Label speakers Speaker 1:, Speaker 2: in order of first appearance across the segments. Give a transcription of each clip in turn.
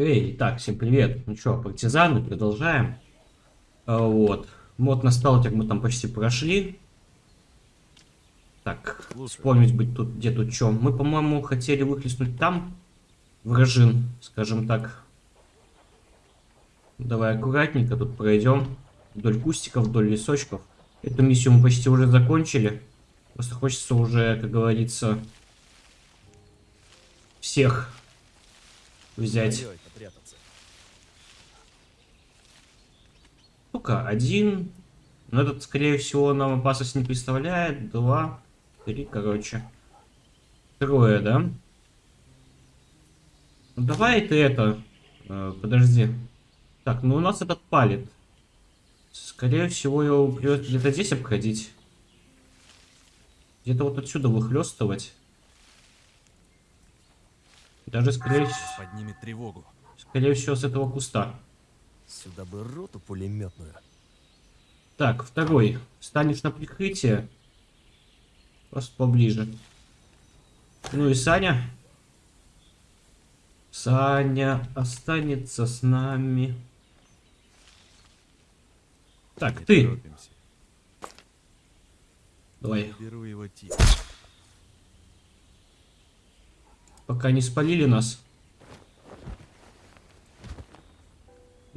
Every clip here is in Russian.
Speaker 1: Эй, так, всем привет. Ну что, партизаны, продолжаем. А, вот. Мод на сталтер мы там почти прошли. Так, вспомнить быть тут, где тут что. Мы, по-моему, хотели выхлестнуть там вражин, скажем так. Давай аккуратненько тут пройдем. Вдоль кустиков, вдоль лесочков. Эту миссию мы почти уже закончили. Просто хочется уже, как говорится, всех взять. Сука, один. Но этот, скорее всего, нам опасность не представляет. Два, три, короче. Трое, да? Ну, давай ты это... э, подожди. Так, ну у нас этот палит. Скорее всего, его придется где-то здесь обходить. Где-то вот отсюда выхлестывать. Даже, скорее,
Speaker 2: Поднимет тревогу.
Speaker 1: скорее всего, с этого куста.
Speaker 3: Сюда бы роту пулеметную.
Speaker 1: Так, второй. Станешь на прикрытие. Просто поближе. Ну и Саня. Саня останется с нами. Так,
Speaker 2: Не
Speaker 1: ты.
Speaker 2: торопимся.
Speaker 1: Давай,
Speaker 2: Беру его тип.
Speaker 1: пока не спалили нас.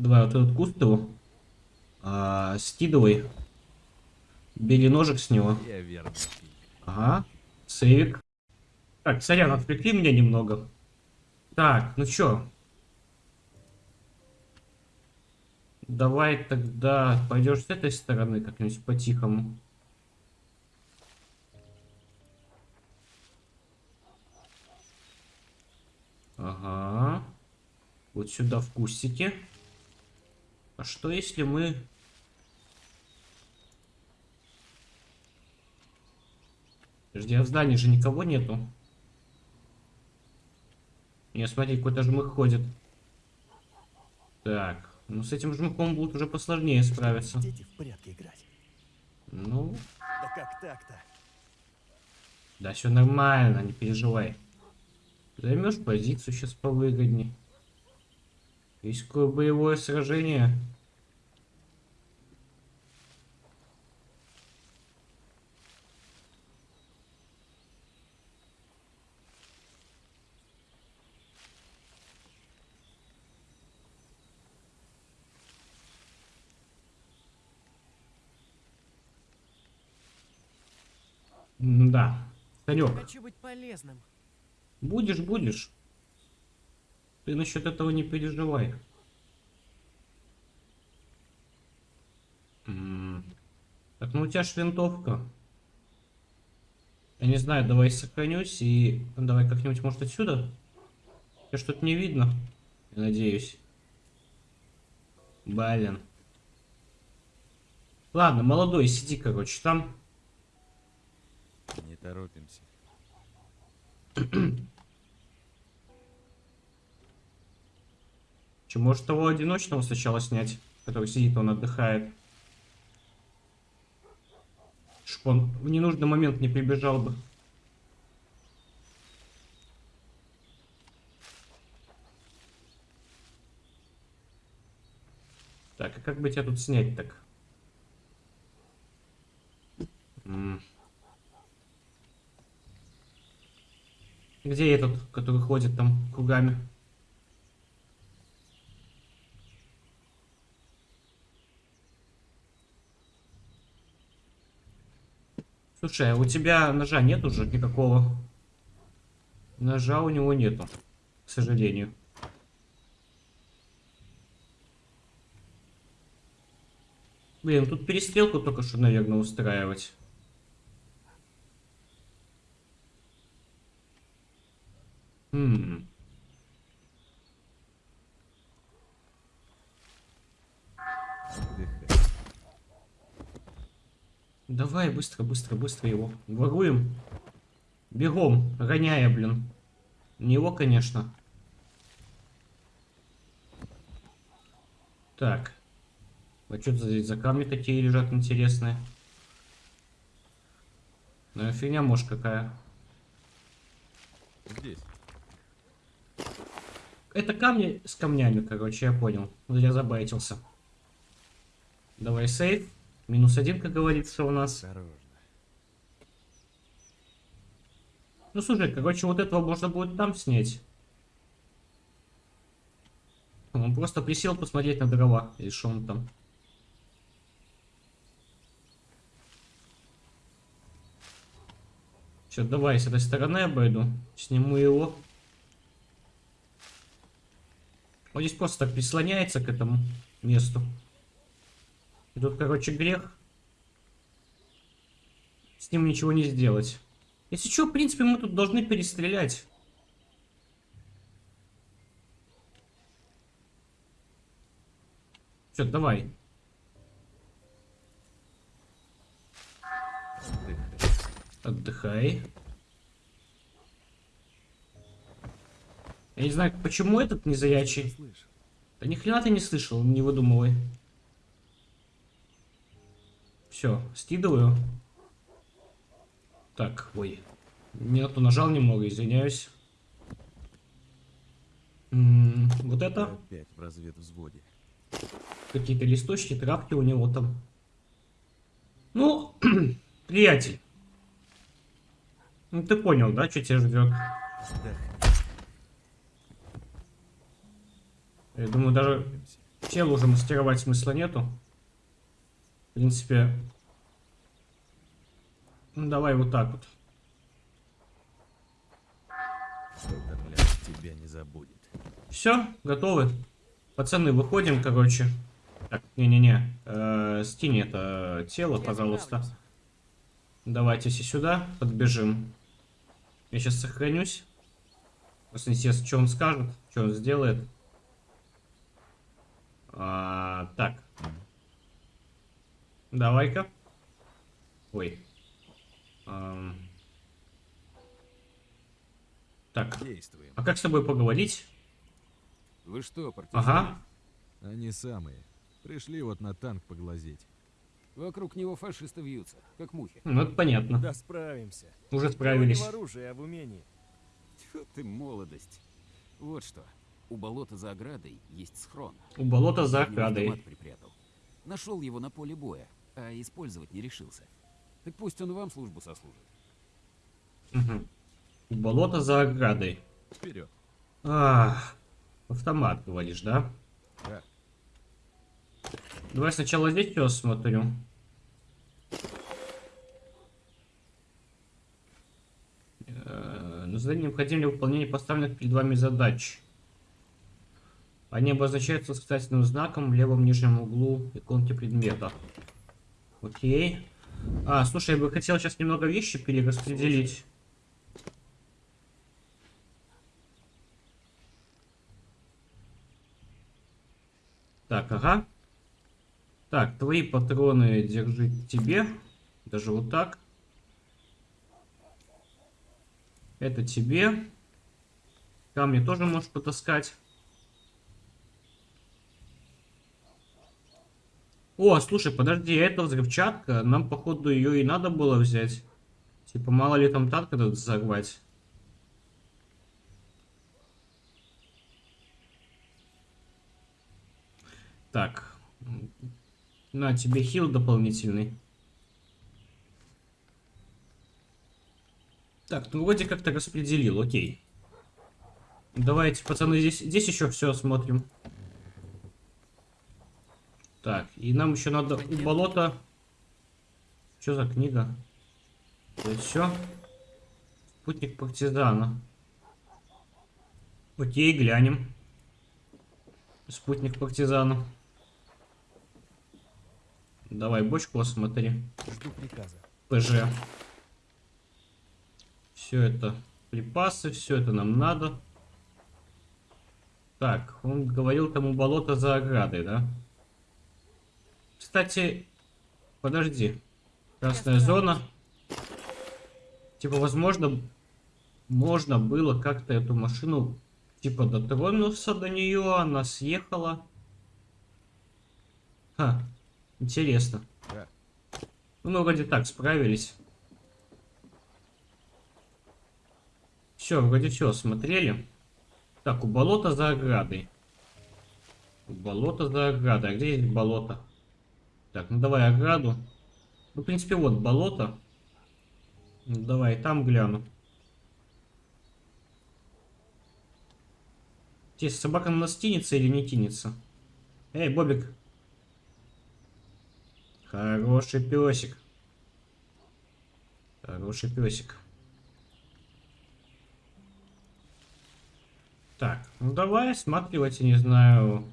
Speaker 1: Давай вот этот куст его. А, скидывай. Бери ножик с него. Ага, сейвик. Так, сорян, отвлекли меня немного. Так, ну чё? Давай тогда пойдешь с этой стороны как-нибудь по-тихому. Ага. Вот сюда в кустике. А что если мы... Подожди, а в здании же никого нету. Не, смотри, какой-то жмых ходит. Так, ну с этим жмыхом будет уже посложнее справиться.
Speaker 3: Дети в порядке играть.
Speaker 1: Ну,
Speaker 3: Да как так-то?
Speaker 1: да все нормально, не переживай. Займешь позицию сейчас повыгодней. Есть какое боевое сражение. Да. Санек,
Speaker 4: Хочу быть полезным.
Speaker 1: будешь, будешь. Ты насчет этого не переживай. Так, ну у тебя ж винтовка. Я не знаю, давай сохранюсь и давай как-нибудь, может, отсюда? Я что-то не видно. Я надеюсь. Блин. Ладно, молодой, сиди, короче, там.
Speaker 2: Не торопимся.
Speaker 1: Че, может того одиночного сначала снять, который сидит, он отдыхает. Чтоб он в ненужный момент не прибежал бы. Так, а как бы тебя тут снять так? Где этот, который ходит там кругами? Слушай, а у тебя ножа нет уже никакого? Ножа у него нету, к сожалению. Блин, тут перестрелку только что, наверное, устраивать. Давай быстро, быстро, быстро его. Воруем. Бегом, гоняя, блин. Не его, конечно. Так. А что здесь за камни такие лежат интересные? Ну, фигня, может, какая.
Speaker 2: Здесь.
Speaker 1: Это камни с камнями, короче, я понял. Я забайтился. Давай сейф. Минус один, как говорится, у нас.
Speaker 2: Осторожно.
Speaker 1: Ну, слушай, короче, вот этого можно будет там снять. Он просто присел посмотреть на дрова. Или что он там. Все, давай с этой стороны обойду. Сниму его. Он здесь просто так прислоняется к этому месту. И тут, короче, грех. С ним ничего не сделать. Если что, в принципе, мы тут должны перестрелять. Все, давай.
Speaker 2: Отдыхай.
Speaker 1: Я не знаю, почему этот не заячий. Да ни хрена ты не слышал, не выдумывай. Все, скидываю. Так, ой. Не то нажал немного, извиняюсь. М, вот это
Speaker 2: Опять в разведвзводе.
Speaker 1: какие-то листочки, травки у него там. Ну, приятель. Ну ты понял, да, что тебя ждет? Я думаю, даже тело уже мастеровать смысла нету. В принципе, ну давай вот так вот.
Speaker 2: Тебя не забудет.
Speaker 1: Все, готовы. Пацаны, выходим, короче. Так, не-не-не. Э, скинь это тело, пожалуйста. Давайте все сюда, подбежим. Я сейчас сохранюсь. Просто интересно, что он скажет, что он сделает. А, так. Давай-ка. Ой. Ам. Так.
Speaker 2: Действуем.
Speaker 1: А как с тобой поговорить?
Speaker 4: Вы что, партизаны?
Speaker 1: Ага.
Speaker 2: Они самые. Пришли вот на танк поглазеть.
Speaker 4: Вокруг него фашисты вьются, как мухи.
Speaker 1: Ну, это понятно.
Speaker 3: Да справимся.
Speaker 1: Уже справились.
Speaker 3: не в оружии, а в умении.
Speaker 4: Тьфу ты, молодость. Вот что. У болота за оградой есть схрон.
Speaker 1: У болота за оградой.
Speaker 4: Нашел его на поле боя, а использовать не решился. Так пусть он вам службу сослужит.
Speaker 1: Мгм. У болота за оградой.
Speaker 2: Вперед.
Speaker 1: Ах, автомат, говоришь, да?
Speaker 2: Да.
Speaker 1: Давай сначала здесь все осмотрю. Э, На задании необходимо для выполнения поставленных перед вами задач. Они обозначаются восклицательным знаком в левом нижнем углу иконки предмета. Окей. А, слушай, я бы хотел сейчас немного вещи перераспределить. Так, ага. Так, твои патроны держи тебе. Даже вот так. Это тебе. Камни тоже можешь потаскать. О, слушай, подожди, а это взрывчатка. Нам, походу, ее и надо было взять. Типа, мало ли там танк этот взорвать. Так. На тебе хил дополнительный. Так, ну вроде как-то распределил, окей. Давайте, пацаны, здесь, здесь еще все осмотрим. Так, и нам еще надо у болота... Что за книга? Это все? Путник партизана. Окей, глянем. Спутник партизана. Давай бочку осмотри.
Speaker 3: Жду приказа.
Speaker 1: ПЖ. Все это припасы, все это нам надо. Так, он говорил тому болото за оградой, да? Кстати, подожди. Красная зона. Типа, возможно, можно было как-то эту машину, типа, дотронуться до нее, она съехала. Ха, интересно. Ну, вроде так справились. Все, вроде все, смотрели. Так, у болота за оградой. У болота за оградой. А где есть болото? Так, ну давай ограду. Ну, в принципе, вот болото. Ну, давай, там гляну. Здесь собака на нас тянется или не тянется? Эй, Бобик. Хороший песик. Хороший песик. Так, ну давай осматривать, я не знаю,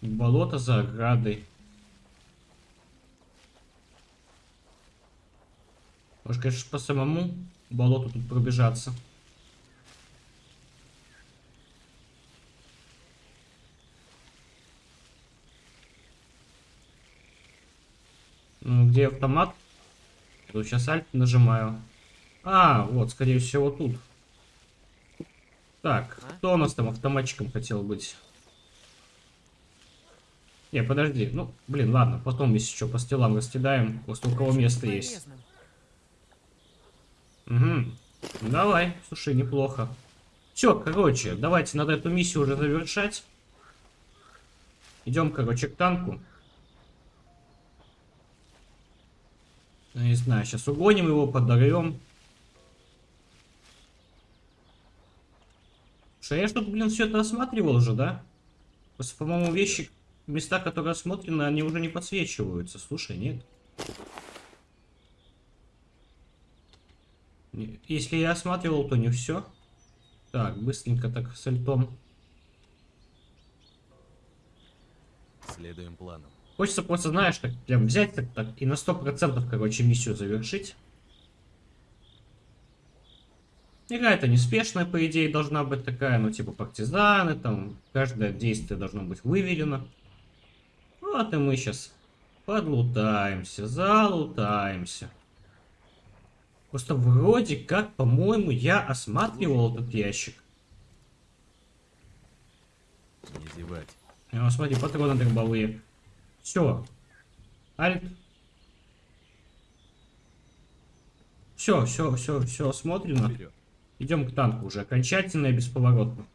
Speaker 1: болото за оградой. Может, конечно, по самому болоту тут пробежаться. Ну, где автомат? Тут сейчас альт нажимаю. А, вот, скорее всего, тут. Так, кто у нас там автоматчиком хотел быть? Не, подожди. Ну, блин, ладно, потом если что по стелам раскидаем. Просто у кого место есть. Угу. Давай, слушай, неплохо. Все, короче, давайте надо эту миссию уже завершать. Идем, короче, к танку. Я не знаю, сейчас угоним его, подорвем. Что я что-то, блин, все это осматривал уже, да? По-моему, вещи, места, которые осмотрены, они уже не подсвечиваются. Слушай, нет. Не- Если я осматривал, то не все. Так, быстренько так с альтом.
Speaker 3: Следуем плану.
Speaker 1: Хочется просто, знаешь, так прям взять так, так и на 100% короче миссию завершить. Игра это неспешная, по идее, должна быть такая, ну типа партизаны, там каждое действие должно быть выверено. Вот и мы сейчас подлутаемся, залутаемся. Просто вроде как, по-моему, я осматривал этот ящик.
Speaker 3: Не зевать.
Speaker 1: А, смотри, патроны дробовые. Все. Альт. Все, все, все, все.
Speaker 3: Вперед.
Speaker 1: Идем к танку уже окончательно и бесповоротно.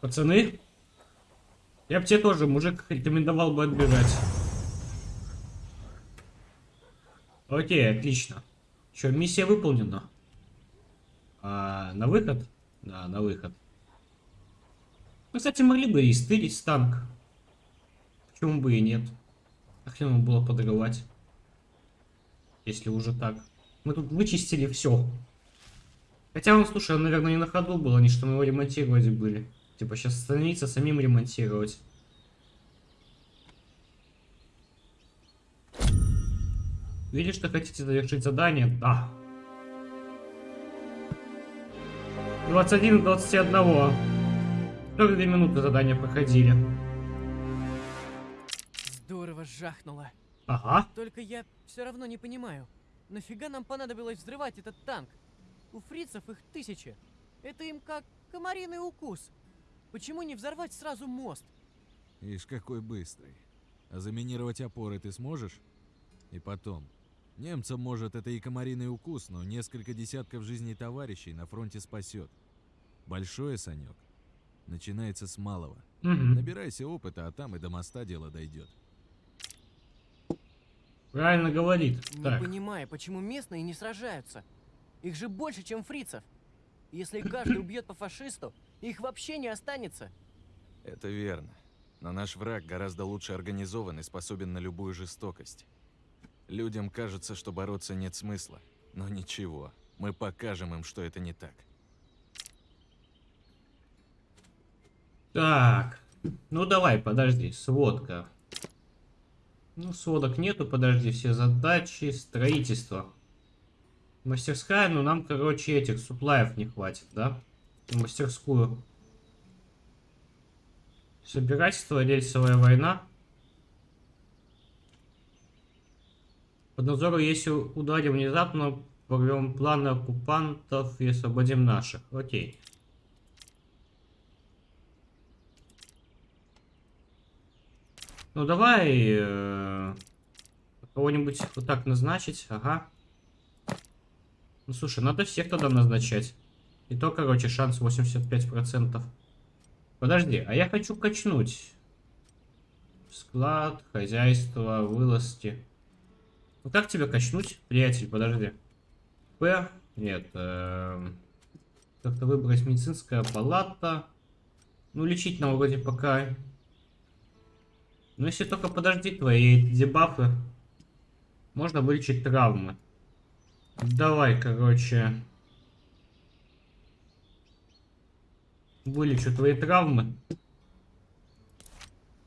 Speaker 1: Пацаны, я бы тебе тоже, мужик, рекомендовал бы отбежать. Окей, отлично. Что, миссия выполнена? А, на выход? Да, на выход. Мы, кстати, могли бы и стырить танк. Почему бы и нет? А хрен ему было подрывать. Если уже так. Мы тут вычистили все. Хотя он, слушай, он, наверное, не на ходу был, они что мы его ремонтировать были. Типа сейчас остановиться, самим ремонтировать. Видишь, что хотите завершить задание? Да. 21 21. 42 минуты задания проходили.
Speaker 5: Здорово жахнуло.
Speaker 1: Ага.
Speaker 5: Только я все равно не понимаю, нафига нам понадобилось взрывать этот танк? У фрицев их тысячи. Это им как комариный укус. Почему не взорвать сразу мост?
Speaker 2: Ишь, какой быстрый. А заминировать опоры ты сможешь? И потом. Немцам, может, это и комариный укус, но несколько десятков жизней товарищей на фронте спасет. Большое, Санек. Начинается с малого.
Speaker 1: Мгм.
Speaker 2: Набирайся опыта, а там и до моста дело дойдет.
Speaker 1: Правильно говорит.
Speaker 5: Не
Speaker 1: Так.
Speaker 5: понимаю, почему местные не сражаются. Их же больше, чем фрицев. Если каждый убьет по фашисту, их вообще не останется.
Speaker 6: Это верно. Но наш враг гораздо лучше организован и способен на любую жестокость. Людям кажется, что бороться нет смысла. Но ничего, мы покажем им, что это не так.
Speaker 1: Так. Ну давай, подожди. Сводка. Ну, сводок нету, подожди. Все задачи. Строительство. Мастерская, ну нам, короче, этих суплаев не хватит, да? Мастерскую. Собирательство, рельсовая война. Под надзором, если ударим внезапно, порвем планы оккупантов и освободим наших. Окей. Ну давай э, кого-нибудь вот так назначить. Ага. Ну слушай, надо всех тогда назначать. И то, короче, шанс 85%. Подожди, а я хочу качнуть. Склад, хозяйство, вылазки. Ну как тебя качнуть, приятель? Подожди. П? Нет. эм, Как-то выбрать медицинская палата. Ну, лечить нам вроде пока. Ну, если только подожди твои дебафы. Можно вылечить травмы. Давай, короче. Вылечу твои травмы.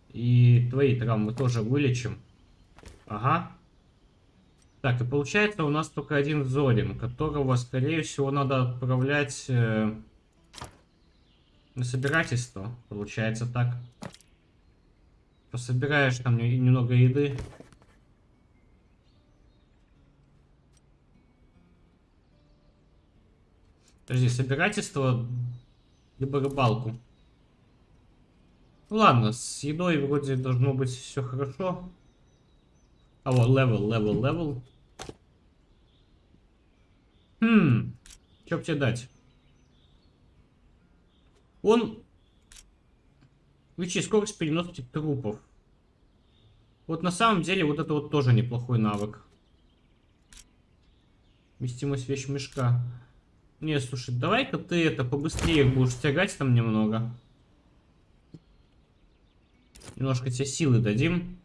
Speaker 1: И твои травмы тоже вылечим. Ага. Так, и получается у нас только один Зорин, которого, скорее всего, надо отправлять э, на собирательство. Получается так. Пособираешь там не- немного еды. Подожди, собирательство либо рыбалку. Ладно, с едой вроде должно быть все хорошо. А вот, level, level, level. Хм, что тебе дать? Он... Увеличить скорость переноски трупов. Вот на самом деле вот это вот тоже неплохой навык. Вместимость вещмешка. Не, слушай, давай-ка ты это побыстрее будешь тягать там немного. Немножко тебе силы дадим.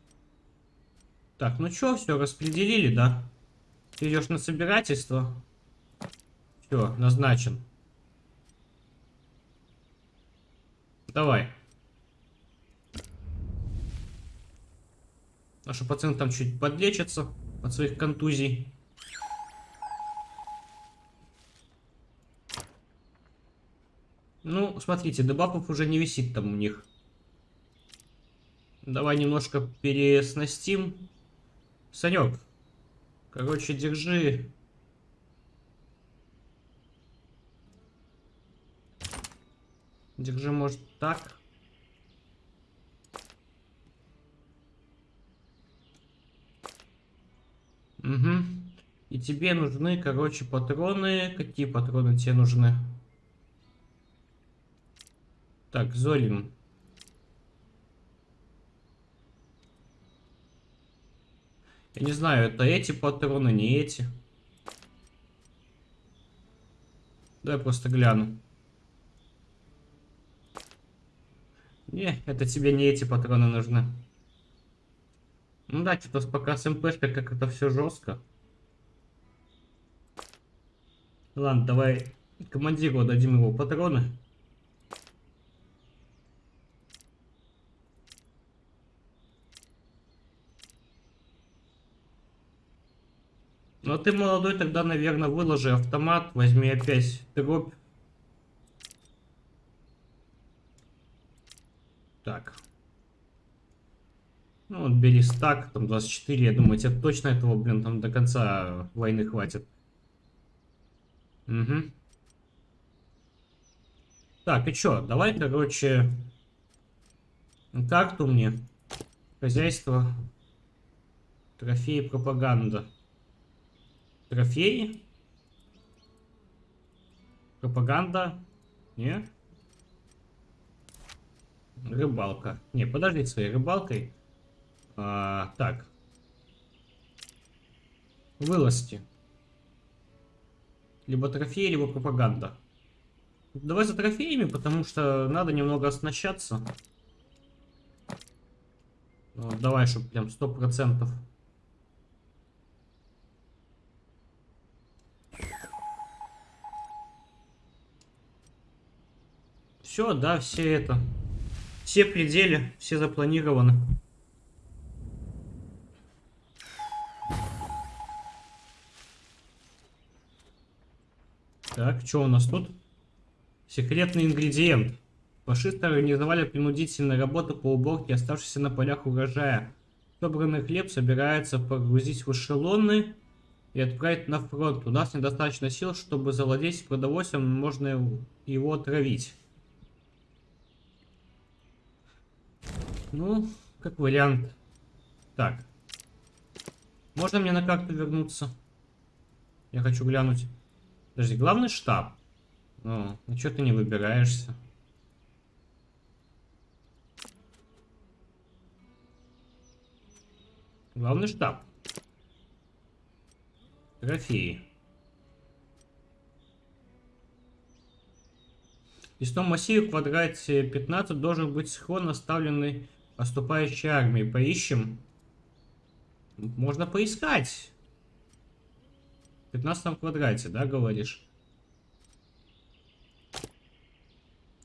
Speaker 1: Так, ну чё, все, распределили, да? Ты идешь на собирательство. Все, назначен. Давай. Наши пациенты там чуть подлечатся от своих контузий. Ну, смотрите, дебафов уже не висит там у них. Давай немножко переснастим. Санек, короче, держи. Держи, может, так. Угу. И тебе нужны, короче, патроны. Какие патроны тебе нужны? Так, Зорин. Я не знаю, это эти патроны, не эти. Давай просто гляну. Не, это тебе не эти патроны нужны. Ну да, что-то пока с МПшкой как это все жестко. Ладно, давай командиру дадим его патроны. А ты молодой, тогда, наверное, выложи автомат, возьми опять дробь. Так. Ну вот бери стак, там 24, я думаю, тебе точно этого, блин, там до конца войны хватит. Угу. Так, и чё, давай, короче, карту мне, хозяйство, трофеи, пропаганда. Трофеи? Пропаганда? Не? Рыбалка. Не, подожди своей рыбалкой. А, так. Вылазки. Либо трофеи, либо пропаганда. Давай за трофеями, потому что надо немного оснащаться. Вот, давай, чтобы прям сто процентов. Все, да, все это. Все пределы, все запланированы. Так, что у нас тут? Секретный ингредиент. Фашисты организовали принудительные работы по уборке оставшихся на полях урожая. Собранный хлеб собирается погрузить в эшелоны и отправить на фронт. У нас недостаточно сил, чтобы завладеть продовольствием, можно его отравить. Ну, как вариант. Так. Можно мне на карту вернуться? Я хочу глянуть. Подожди, главный штаб. Ну, ну что ты не выбираешься? Главный штаб. Трофеи. В лесном массиве в квадрате 15 должен быть схрон, оставленный поступающей армией. Поищем. Можно поискать. В 15 квадрате, да, говоришь?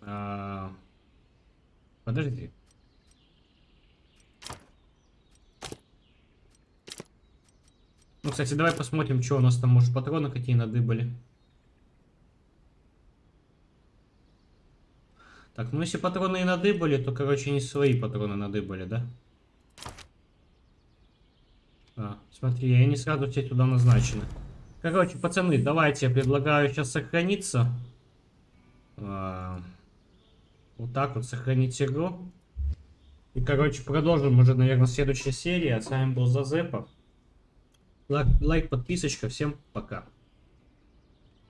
Speaker 1: А, Подожди. Ну, кстати, давай посмотрим, что у нас там, может, патроны какие надыбали. Так, ну если патроны и надыбали, то, короче, не свои патроны надыбали, да? А, смотри, они сразу все туда назначены. Короче, пацаны, давайте я предлагаю сейчас сохраниться. А, вот так вот сохранить игру. И, короче, продолжим уже, наверное, следующей серии. А с вами был Зазепа. Лайк, лайк, подписочка. Всем пока.